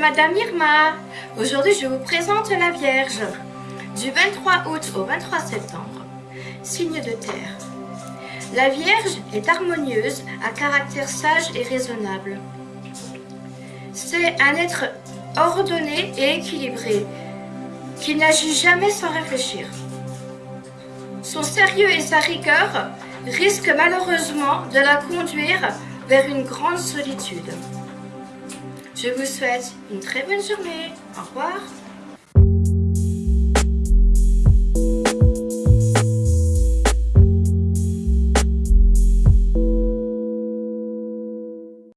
Madame Irma. Aujourd'hui, je vous présente la Vierge. Du 23 août au 23 septembre. Signe de terre. La Vierge est harmonieuse, à caractère sage et raisonnable. C'est un être ordonné et équilibré, qui n'agit jamais sans réfléchir. Son sérieux et sa rigueur risquent malheureusement de la conduire vers une grande solitude. Je vous souhaite une très bonne journée. Au revoir.